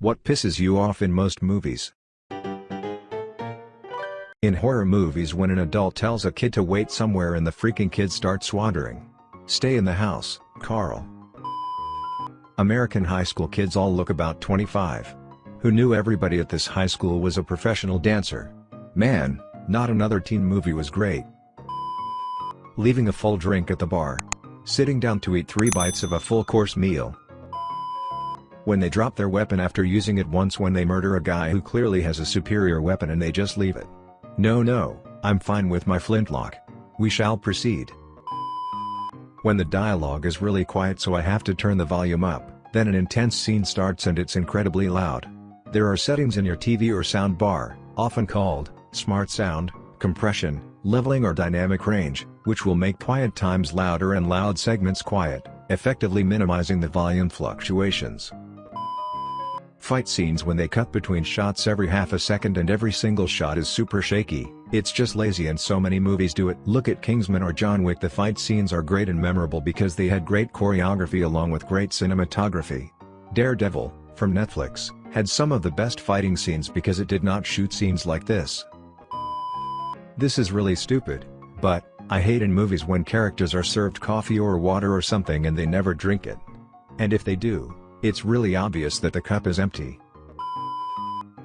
What pisses you off in most movies? In horror movies when an adult tells a kid to wait somewhere and the freaking kid starts wandering. Stay in the house, Carl. American high school kids all look about 25. Who knew everybody at this high school was a professional dancer? Man, not another teen movie was great. Leaving a full drink at the bar. Sitting down to eat three bites of a full course meal. When they drop their weapon after using it once when they murder a guy who clearly has a superior weapon and they just leave it. No no, I'm fine with my flintlock. We shall proceed. When the dialogue is really quiet so I have to turn the volume up, then an intense scene starts and it's incredibly loud. There are settings in your TV or sound bar, often called, smart sound, compression, leveling or dynamic range, which will make quiet times louder and loud segments quiet, effectively minimizing the volume fluctuations. Fight scenes when they cut between shots every half a second and every single shot is super shaky, it's just lazy and so many movies do it. Look at Kingsman or John Wick the fight scenes are great and memorable because they had great choreography along with great cinematography. Daredevil, from Netflix, had some of the best fighting scenes because it did not shoot scenes like this. This is really stupid, but, I hate in movies when characters are served coffee or water or something and they never drink it. And if they do, it's really obvious that the cup is empty.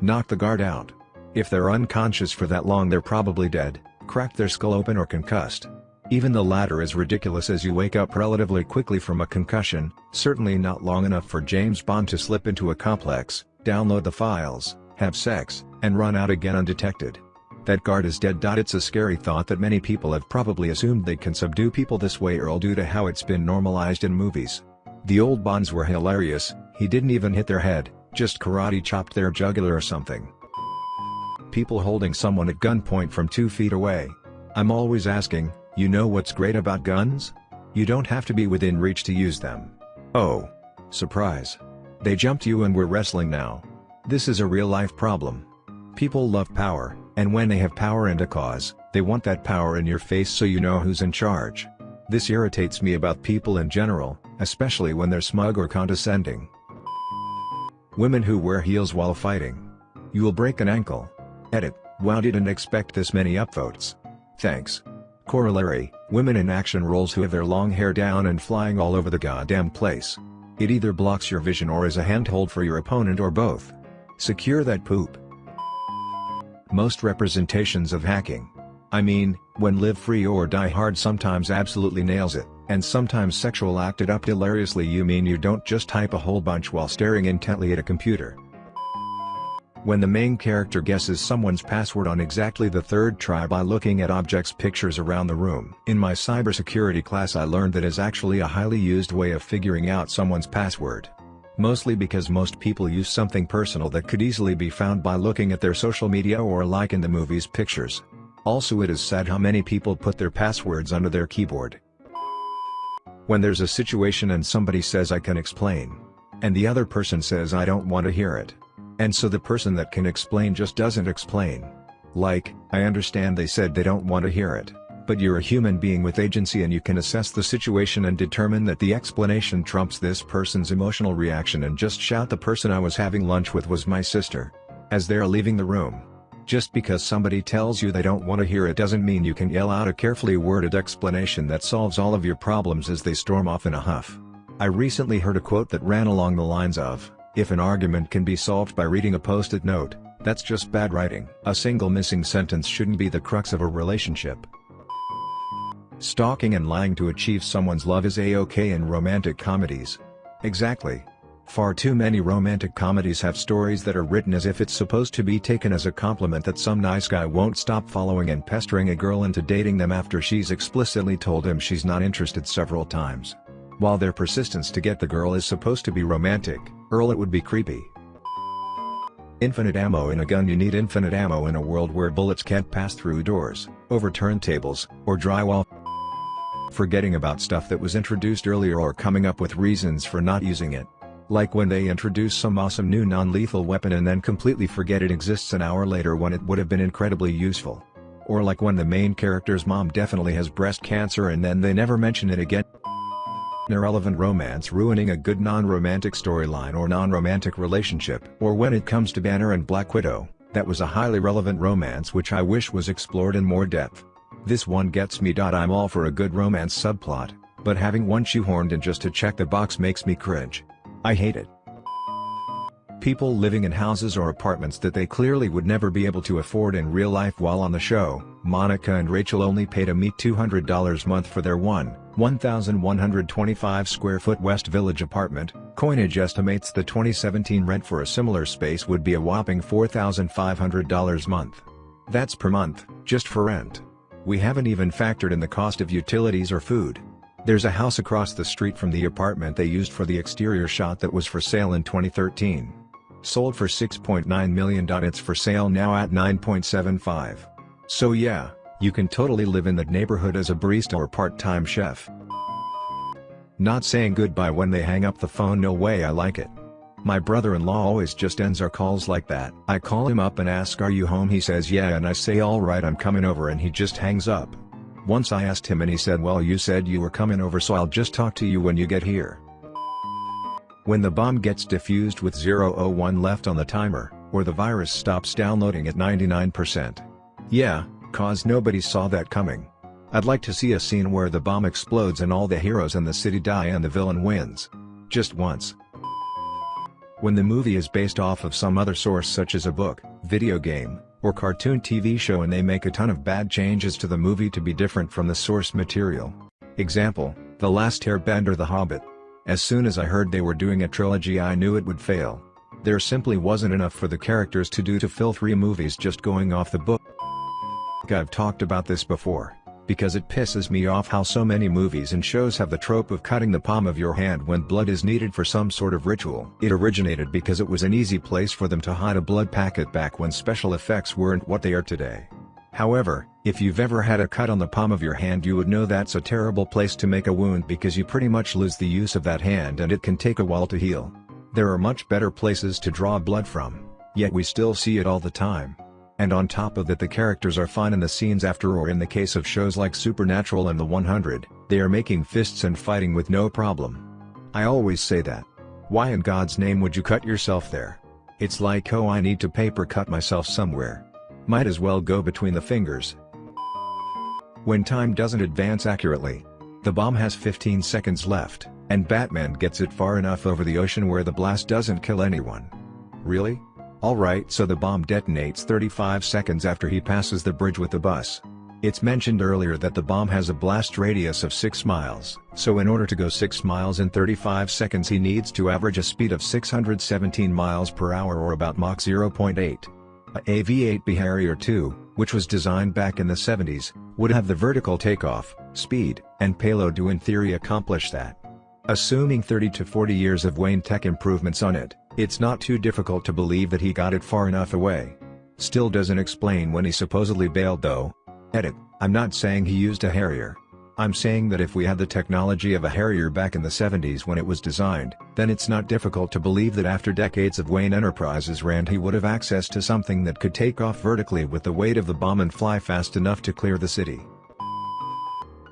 Knock the guard out. If they're unconscious for that long they're probably dead, cracked their skull open or concussed. Even the latter is ridiculous as you wake up relatively quickly from a concussion, certainly not long enough for James Bond to slip into a complex, download the files, have sex, and run out again undetected. That guard is dead. It's a scary thought that many people have probably assumed they can subdue people this way or due to how it's been normalized in movies. The old Bonds were hilarious, he didn't even hit their head, just karate chopped their jugular or something. People holding someone at gunpoint from two feet away. I'm always asking, you know what's great about guns? You don't have to be within reach to use them. Oh. Surprise. They jumped you and we're wrestling now. This is a real-life problem. People love power, and when they have power and a cause, they want that power in your face so you know who's in charge. This irritates me about people in general, especially when they're smug or condescending. Women who wear heels while fighting. You will break an ankle. Edit, wow didn't expect this many upvotes. Thanks. Corollary, women in action roles who have their long hair down and flying all over the goddamn place. It either blocks your vision or is a handhold for your opponent or both. Secure that poop. Most representations of hacking. I mean, when Live Free or Die Hard sometimes absolutely nails it, and sometimes sexual acted up hilariously you mean you don't just type a whole bunch while staring intently at a computer. When the main character guesses someone's password on exactly the third try by looking at objects pictures around the room. In my cybersecurity class I learned that is actually a highly used way of figuring out someone's password. Mostly because most people use something personal that could easily be found by looking at their social media or like in the movie's pictures. Also it is sad how many people put their passwords under their keyboard. When there's a situation and somebody says I can explain. And the other person says I don't want to hear it. And so the person that can explain just doesn't explain. Like, I understand they said they don't want to hear it, but you're a human being with agency and you can assess the situation and determine that the explanation trumps this person's emotional reaction and just shout the person I was having lunch with was my sister. As they're leaving the room. Just because somebody tells you they don't want to hear it doesn't mean you can yell out a carefully worded explanation that solves all of your problems as they storm off in a huff. I recently heard a quote that ran along the lines of, if an argument can be solved by reading a post-it note, that's just bad writing. A single missing sentence shouldn't be the crux of a relationship. Stalking and lying to achieve someone's love is a-okay in romantic comedies. Exactly. Far too many romantic comedies have stories that are written as if it's supposed to be taken as a compliment that some nice guy won't stop following and pestering a girl into dating them after she's explicitly told him she's not interested several times. While their persistence to get the girl is supposed to be romantic, IRL it would be creepy. Infinite ammo in a gun You need infinite ammo in a world where bullets can't pass through doors, overturn tables, or drywall. Forgetting about stuff that was introduced earlier or coming up with reasons for not using it. Like when they introduce some awesome new non-lethal weapon and then completely forget it exists an hour later when it would have been incredibly useful. Or like when the main character's mom definitely has breast cancer and then they never mention it again. irrelevant romance ruining a good non-romantic storyline or non-romantic relationship. Or when it comes to Banner and Black Widow, that was a highly relevant romance which I wish was explored in more depth. This one gets me. I'm all for a good romance subplot, but having one shoehorned in just to check the box makes me cringe. I hate it. People living in houses or apartments that they clearly would never be able to afford in real life while on the show, Monica and Rachel only paid a meet $200 month for their one, 1,125 square foot West Village apartment, Coinage estimates the 2017 rent for a similar space would be a whopping $4,500 month. That's per month, just for rent. We haven't even factored in the cost of utilities or food. There's a house across the street from the apartment they used for the exterior shot that was for sale in 2013. Sold for 6.9 million it's for sale now at 9.75. So yeah, you can totally live in that neighborhood as a barista or part-time chef. Not saying goodbye when they hang up the phone no way I like it. My brother-in-law always just ends our calls like that. I call him up and ask are you home he says yeah and I say alright I'm coming over and he just hangs up. Once I asked him and he said well you said you were coming over so I'll just talk to you when you get here. When the bomb gets defused with 001 left on the timer, or the virus stops downloading at 99%. Yeah, cause nobody saw that coming. I'd like to see a scene where the bomb explodes and all the heroes in the city die and the villain wins. Just once. When the movie is based off of some other source such as a book, video game, or cartoon TV show and they make a ton of bad changes to the movie to be different from the source material. Example, The Last Airbender The Hobbit. As soon as I heard they were doing a trilogy I knew it would fail. There simply wasn't enough for the characters to do to fill three movies just going off the book. I've talked about this before, because it pisses me off how so many movies and shows have the trope of cutting the palm of your hand when blood is needed for some sort of ritual. It originated because it was an easy place for them to hide a blood packet back when special effects weren't what they are today. However, if you've ever had a cut on the palm of your hand you would know that's a terrible place to make a wound because you pretty much lose the use of that hand and it can take a while to heal. There are much better places to draw blood from, yet we still see it all the time. And on top of that the characters are fine in the scenes after or in the case of shows like Supernatural and The 100, they are making fists and fighting with no problem. I always say that. Why in God's name would you cut yourself there? It's like oh I need to paper cut myself somewhere. Might as well go between the fingers. When time doesn't advance accurately. The bomb has 15 seconds left, and Batman gets it far enough over the ocean where the blast doesn't kill anyone. Really? Alright so the bomb detonates 35 seconds after he passes the bridge with the bus. It's mentioned earlier that the bomb has a blast radius of 6 miles, so in order to go 6 miles in 35 seconds he needs to average a speed of 617 miles per hour or about Mach 0.8. A AV-8B Harrier II, which was designed back in the 70s, would have the vertical takeoff, speed, and payload to in theory accomplish that. Assuming 30 to 40 years of Wayne tech improvements on it, it's not too difficult to believe that he got it far enough away. Still doesn't explain when he supposedly bailed though. Edit, I'm not saying he used a Harrier. I'm saying that if we had the technology of a Harrier back in the 70s when it was designed, then it's not difficult to believe that after decades of Wayne Enterprises ran he would have access to something that could take off vertically with the weight of the bomb and fly fast enough to clear the city.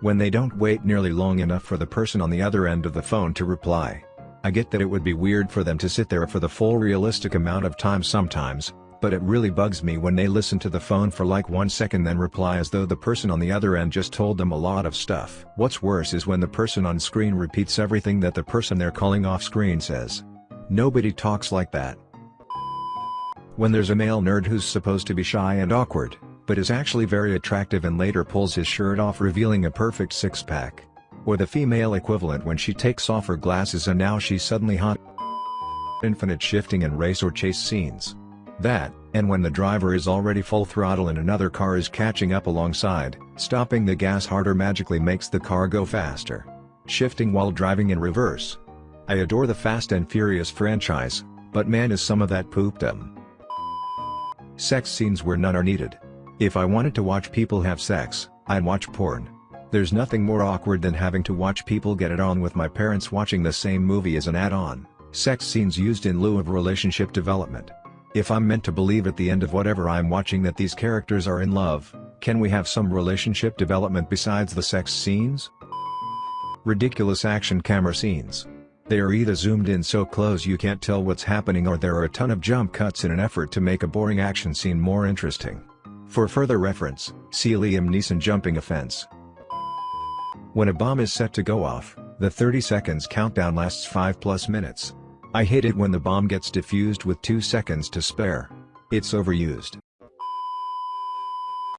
When they don't wait nearly long enough for the person on the other end of the phone to reply. I get that it would be weird for them to sit there for the full realistic amount of time sometimes, but it really bugs me when they listen to the phone for like one second then reply as though the person on the other end just told them a lot of stuff. What's worse is when the person on screen repeats everything that the person they're calling off screen says. Nobody talks like that. When there's a male nerd who's supposed to be shy and awkward, but is actually very attractive and later pulls his shirt off revealing a perfect six-pack. Or the female equivalent when she takes off her glasses and now she's suddenly hot. Infinite shifting and race or chase scenes. That, and when the driver is already full throttle and another car is catching up alongside, stopping the gas harder magically makes the car go faster. Shifting while driving in reverse. I adore the Fast and Furious franchise, but man is some of that pooped poopdom. Sex scenes where none are needed. If I wanted to watch people have sex, I'd watch porn. There's nothing more awkward than having to watch people get it on with my parents watching the same movie as an add-on. Sex scenes used in lieu of relationship development. If I'm meant to believe at the end of whatever I'm watching that these characters are in love, can we have some relationship development besides the sex scenes? Ridiculous action camera scenes. They are either zoomed in so close you can't tell what's happening or there are a ton of jump cuts in an effort to make a boring action scene more interesting. For further reference, see Liam Neeson jumping a fence. When a bomb is set to go off, the 30 seconds countdown lasts 5 plus minutes. I hate it when the bomb gets defused with 2 seconds to spare. It's overused.